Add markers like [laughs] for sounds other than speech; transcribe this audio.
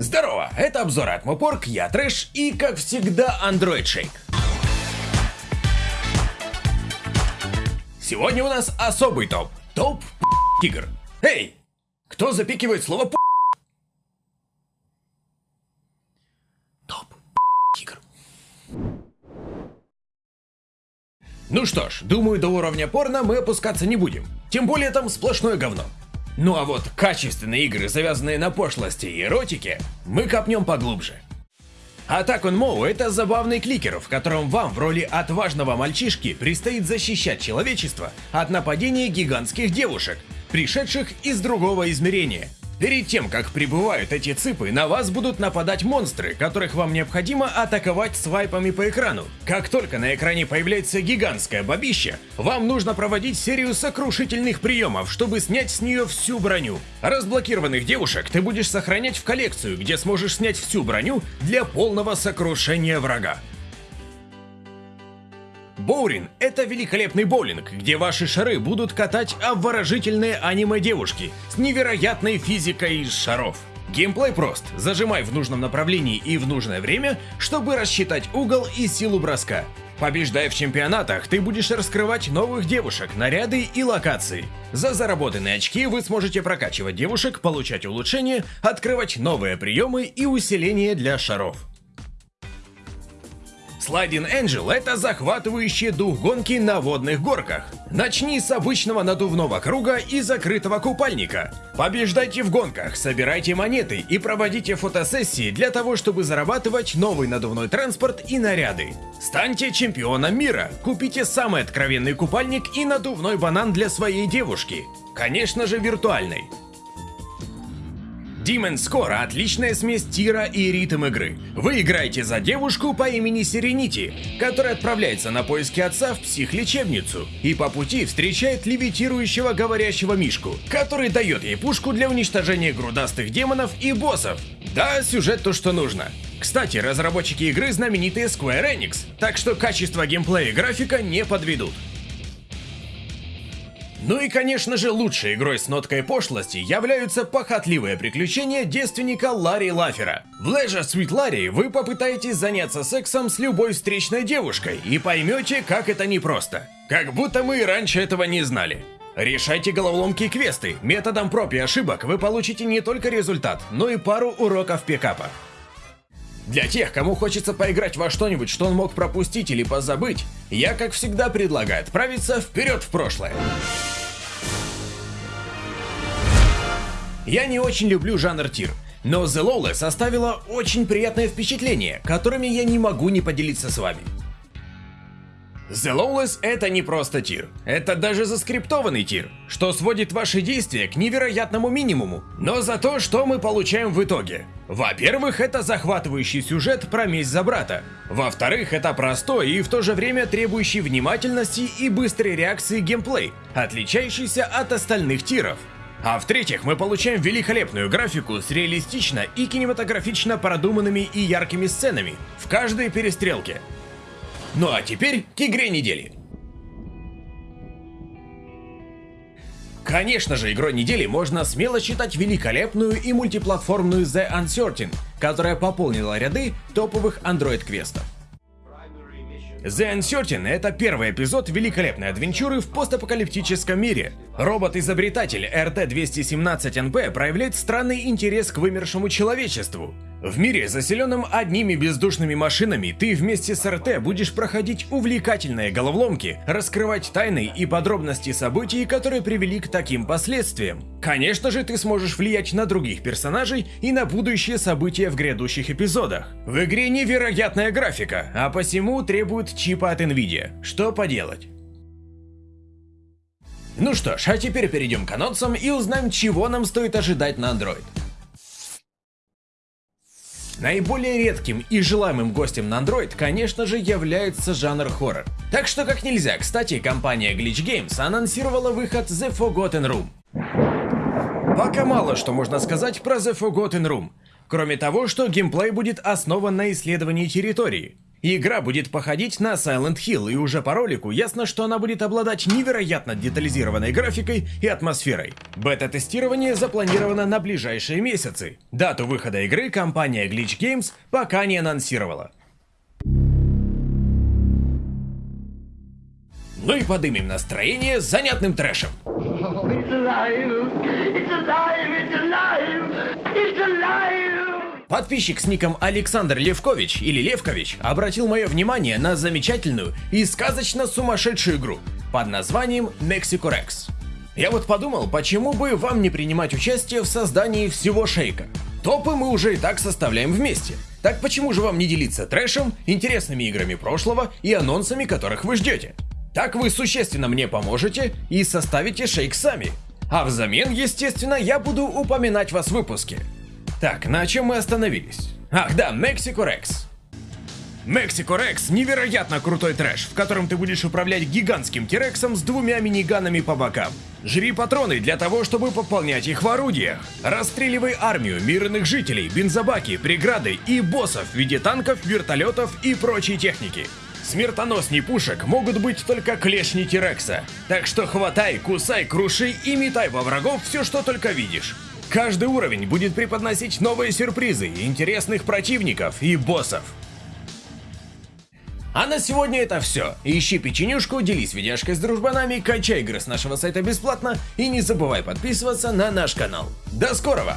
Здорово, это обзор от Мопорг, я Трэш и, как всегда, Android Shake. Сегодня у нас особый топ. Топ игр. Эй, кто запикивает слово п***? Топ игр. Ну что ж, думаю, до уровня порно мы опускаться не будем. Тем более там сплошное говно. Ну а вот качественные игры, завязанные на пошлости и эротике, мы копнем поглубже. Attack on Mo — это забавный кликер, в котором вам в роли отважного мальчишки предстоит защищать человечество от нападения гигантских девушек, пришедших из другого измерения — Перед тем, как прибывают эти цыпы, на вас будут нападать монстры, которых вам необходимо атаковать свайпами по экрану. Как только на экране появляется гигантское бабище, вам нужно проводить серию сокрушительных приемов, чтобы снять с нее всю броню. Разблокированных девушек ты будешь сохранять в коллекцию, где сможешь снять всю броню для полного сокрушения врага. Боурин — это великолепный боулинг, где ваши шары будут катать обворожительные аниме-девушки с невероятной физикой из шаров. Геймплей прост. Зажимай в нужном направлении и в нужное время, чтобы рассчитать угол и силу броска. Побеждая в чемпионатах, ты будешь раскрывать новых девушек, наряды и локации. За заработанные очки вы сможете прокачивать девушек, получать улучшения, открывать новые приемы и усиления для шаров. Sliding Angel — это захватывающий дух гонки на водных горках. Начни с обычного надувного круга и закрытого купальника. Побеждайте в гонках, собирайте монеты и проводите фотосессии для того, чтобы зарабатывать новый надувной транспорт и наряды. Станьте чемпионом мира, купите самый откровенный купальник и надувной банан для своей девушки. Конечно же виртуальный. Demon Score – отличная смесь тира и ритм игры. Вы играете за девушку по имени Сиренити, которая отправляется на поиски отца в психлечебницу и по пути встречает левитирующего говорящего мишку, который дает ей пушку для уничтожения грудастых демонов и боссов. Да, сюжет то, что нужно. Кстати, разработчики игры знаменитые Square Enix, так что качество геймплея и графика не подведут. Ну и конечно же лучшей игрой с ноткой пошлости являются похотливые приключения девственника Ларри Лафера. В Leisure Sweet Larry вы попытаетесь заняться сексом с любой встречной девушкой и поймете, как это непросто. Как будто мы и раньше этого не знали. Решайте головоломки и квесты. Методом проб и ошибок вы получите не только результат, но и пару уроков пикапа. Для тех, кому хочется поиграть во что-нибудь, что он мог пропустить или позабыть, я, как всегда, предлагаю отправиться вперед в прошлое. Я не очень люблю жанр тир, но The Lawless оставила очень приятное впечатление, которыми я не могу не поделиться с вами. The Lawless это не просто тир, это даже заскриптованный тир, что сводит ваши действия к невероятному минимуму. Но за то, что мы получаем в итоге? Во-первых, это захватывающий сюжет про месть за брата. Во-вторых, это простой и в то же время требующий внимательности и быстрой реакции геймплей, отличающийся от остальных тиров. А в-третьих, мы получаем великолепную графику с реалистично и кинематографично продуманными и яркими сценами в каждой перестрелке. Ну а теперь к игре недели. Конечно же, игрой недели можно смело считать великолепную и мультиплатформную The Uncertain, которая пополнила ряды топовых Android-квестов. The Uncertain — это первый эпизод великолепной адвенчуры в постапокалиптическом мире. Робот-изобретатель RT-217NP проявляет странный интерес к вымершему человечеству. В мире, заселенном одними бездушными машинами, ты вместе с РТ будешь проходить увлекательные головоломки, раскрывать тайны и подробности событий, которые привели к таким последствиям. Конечно же, ты сможешь влиять на других персонажей и на будущие события в грядущих эпизодах. В игре невероятная графика, а посему требует чипа от Nvidia. Что поделать? Ну что ж, а теперь перейдем к анонсам и узнаем, чего нам стоит ожидать на Android. Наиболее редким и желаемым гостем на Android, конечно же, является жанр хоррор. Так что как нельзя, кстати, компания Glitch Games анонсировала выход The Forgotten Room. Пока мало что можно сказать про The Forgotten Room, кроме того, что геймплей будет основан на исследовании территории. Игра будет походить на Silent Hill, и уже по ролику ясно, что она будет обладать невероятно детализированной графикой и атмосферой. Бета-тестирование запланировано на ближайшие месяцы. Дату выхода игры компания Glitch Games пока не анонсировала. Ну и подымем настроение занятным трэшем. [laughs] It's alive! It's alive! It's alive! Подписчик с ником Александр Левкович или Левкович обратил мое внимание на замечательную и сказочно сумасшедшую игру под названием Mexico Rex. Я вот подумал, почему бы вам не принимать участие в создании всего шейка? Топы мы уже и так составляем вместе. Так почему же вам не делиться трэшем, интересными играми прошлого и анонсами, которых вы ждете? Так вы существенно мне поможете и составите шейк сами. А взамен, естественно, я буду упоминать вас в выпуске. Так, на чем мы остановились? Ах да, Mexico Rex. Mexico Rex – невероятно крутой трэш, в котором ты будешь управлять гигантским Тирексом с двумя миниганами по бокам. Жри патроны для того, чтобы пополнять их в орудиях. Расстреливай армию, мирных жителей, бензобаки, преграды и боссов в виде танков, вертолетов и прочей техники. Смертоносней пушек могут быть только клешни Тирекса. Так что хватай, кусай, круши и метай во врагов все, что только видишь. Каждый уровень будет преподносить новые сюрпризы, интересных противников и боссов. А на сегодня это все. Ищи печенюшку, делись видяшкой с дружбанами, качай игры с нашего сайта бесплатно и не забывай подписываться на наш канал. До скорого!